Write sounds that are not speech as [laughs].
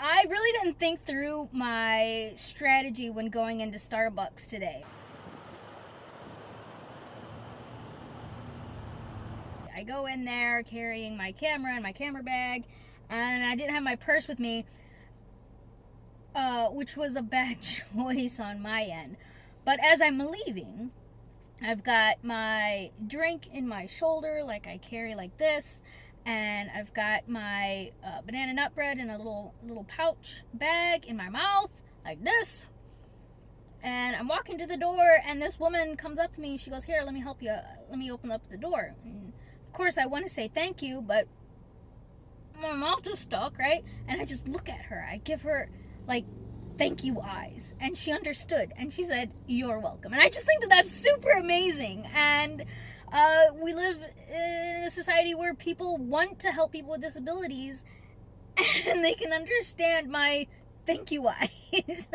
I really didn't think through my strategy when going into Starbucks today. I go in there carrying my camera and my camera bag, and I didn't have my purse with me, uh, which was a bad [laughs] choice on my end. But as I'm leaving, I've got my drink in my shoulder, like I carry like this, and I've got my uh, banana nut bread in a little little pouch bag in my mouth like this. And I'm walking to the door and this woman comes up to me. She goes here let me help you let me open up the door. And of course I want to say thank you but my mouth is stuck right? And I just look at her. I give her like thank you eyes. And she understood. And she said you're welcome. And I just think that that's super amazing. And uh, we live in a society where people want to help people with disabilities [laughs] and they can understand my thank you eyes.